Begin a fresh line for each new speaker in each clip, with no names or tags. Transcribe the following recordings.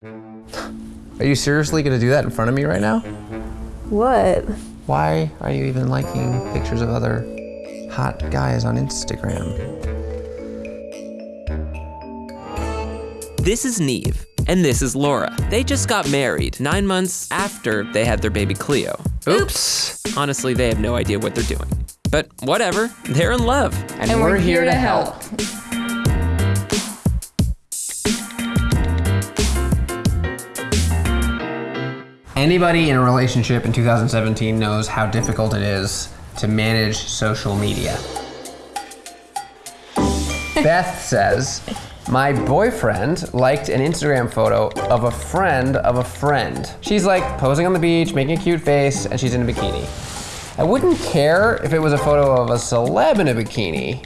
Are you seriously gonna do that in front of me right now?
What?
Why are you even liking pictures of other hot guys on Instagram?
This is Nev, and this is Laura. They just got married nine months after they had their baby Cleo.
Oops.
Honestly, they have no idea what they're doing. But whatever, they're in love.
And, we're, here, to help. Anybody in a relationship in 2017 knows how difficult it is to manage social media. Beth says, My boyfriend liked an Instagram photo of a friend of a friend. She's like posing on the beach, making a cute face, and she's in a bikini. I wouldn't care if it was a photo of a celeb in a bikini,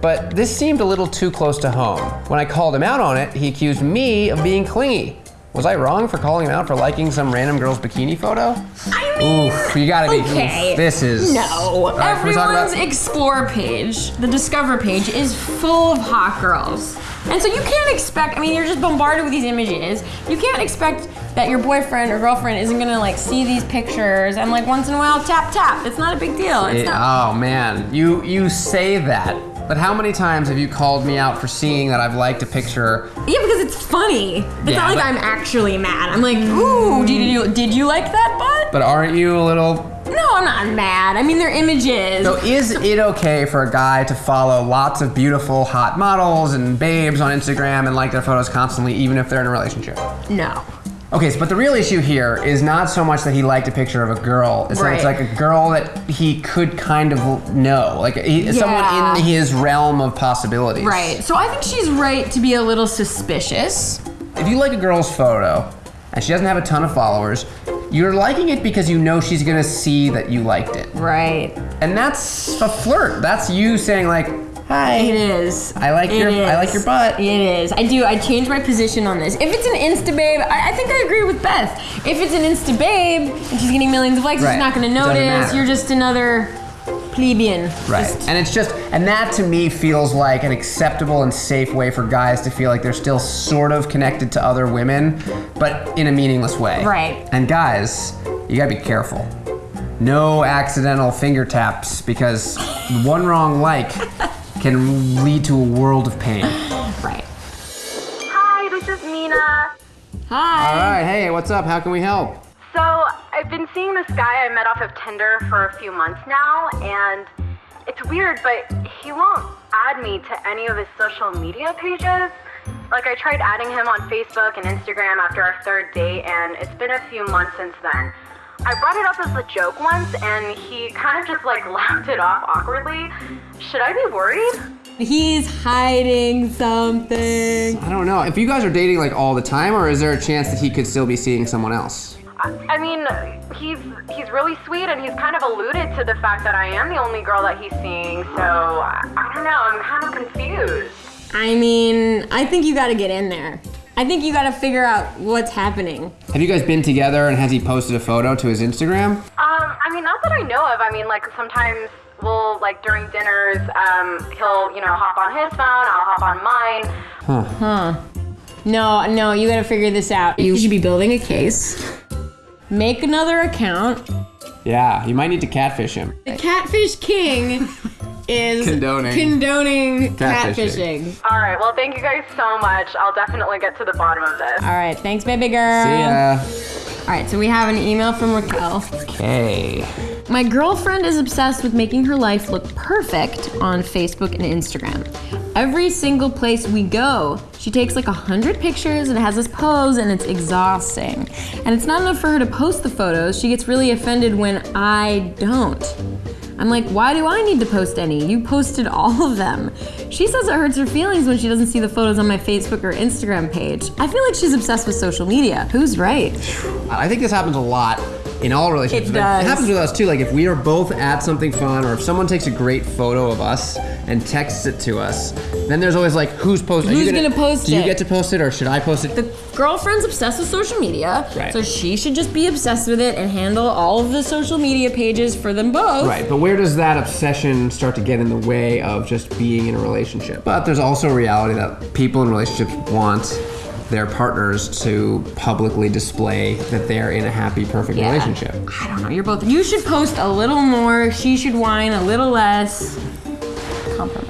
but this seemed a little too close to home. When I called him out on it, he accused me of being clingy. Was I wrong for calling him out for liking some random girl's bikini photo?
I mean,
Oof, you gotta be.
okay.
oof, this is.
No,
right,
everyone's explore page, the discover page, is full of hot girls. And so you can't expect, I mean, you're just bombarded with these images. You can't expect that your boyfriend or girlfriend isn't gonna like see these pictures and like once in a while tap tap. It's not a big deal. It's
It-
not.
oh man, you you say that, but how many times have you called me out for seeing that I've liked a picture?
Yeah, because it's funny. It's
Yeah,
not like
but-
I'm actually mad. I'm like, ooh, did you did you like that butt?
But aren't you a little?
No, I'm not mad. I mean, they're images.
So is it okay for a guy to follow lots of beautiful hot models and babes on Instagram and like their photos constantly, even if they're in a relationship?
no.
Okay, so, but the real issue here is not so much that he liked a picture of a girl. It's that it's like a girl that he could kind of know, like he, someone in his realm of possibilities.
Right. So I think she's right to be a little suspicious.
If you like a girl's photo and she doesn't have a ton of followers, you're liking it because you know she's gonna see that you liked it.
Right.
And that's a flirt. That's you saying like, hi.
It is.
I like
It
your I like your butt.
It is. I do. I changed my position on this. If it's an Insta babe, I, I think I agree with Beth. If it's an Insta babe and she's getting millions of likes,
Right.
she's not going to notice. You're just another plebeian.
Right.
Just-
And it's just, and that to me feels like an acceptable and safe way for guys to feel like they're still sort of connected to other women, but in a meaningless way.
Right.
And guys, you gotta be careful. No accidental finger taps because one wrong like can lead to a world of pain.
right.
Hi, this is Mina.
Hi.
All right, hey, what's up? How can we help?
So, I've been seeing this guy I met off of Tinder for a few months now, and it's weird, but he won't add me to any of his social media pages. Like, I tried adding him on Facebook and Instagram after our third date, and it's been a few months since then. I brought it up as a joke once, and he kind of just like laughed it off awkwardly. Should I be worried?
He's hiding something.
I don't know. If you guys are dating like all the time, or is there a chance that he could still be seeing someone else?
I I mean, he's he's really sweet, and he's kind of alluded to the fact that I am the only girl that he's seeing. So I, I don't know. I'm kind of confused.
I mean, I think you got to get in there. I think you got to figure out what's happening.
Have you guys been together and has he posted a photo to his Instagram?
Um, I mean, not that I know of. I mean, like sometimes we'll like during dinners, um, he'll you know hop on his phone, I'll hop on mine. Huh.
No, no, you got to figure this out. You should be building a case. Make another account.
Yeah, you might need to catfish him.
The Catfish King is
Condoning.
condoning
Catfishing.
catfishing.
All right. Well, thank you guys so much. I'll definitely get to the bottom of this.
All right, thanks, baby girl.
See ya.
All right, so we have an email from Raquel.
Okay.
My girlfriend is obsessed with making her life look perfect on Facebook and Instagram. Every single place we go, she takes like a hundred pictures and has this pose, and it's exhausting. And it's not enough for her to post the photos. She gets really offended when I don't. I'm like, why do I need to post any? You posted all of them. She says it hurts her feelings when she doesn't see the photos on my Facebook or Instagram page. I feel like she's obsessed with social media. Who's right?
I think this happens a lot in all relationships.
It does.
It happens with us too. Like if we are both at something fun, or if someone takes a great photo of us and texts it to us, then there's always like, who's posting?
Who's gonna post
Do you get to post it, or should I post it?
The girlfriend's obsessed with social media,
Right.
so she should just be obsessed with it and handle all of the social media pages for them both.
Right, but where does that obsession start to get in the way of just being in a relationship? But there's also a reality that people in relationships want their partners to publicly display that they're in a happy, perfect
Yeah.
relationship.
I don't know. You're both. You should post a little more. She should whine a little less. Compromise.